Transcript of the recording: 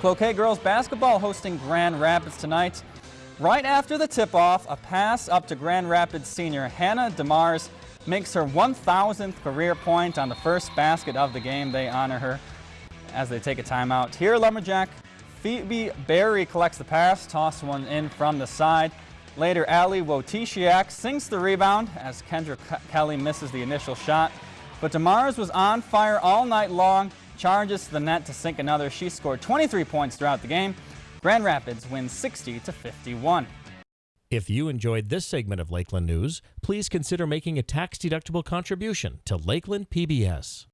Cloquet girls basketball hosting Grand Rapids tonight. Right after the tip-off, a pass up to Grand Rapids senior Hannah DeMars makes her 1,000th career point on the first basket of the game. They honor her as they take a timeout. Here, Lumberjack Phoebe Berry collects the pass, toss one in from the side. Later, Ali Wotisiak sinks the rebound as Kendra Kelly misses the initial shot. But DeMars was on fire all night long, charges to the net to sink another. She scored 23 points throughout the game. Grand Rapids wins 60 to 51. If you enjoyed this segment of Lakeland News, please consider making a tax-deductible contribution to Lakeland PBS.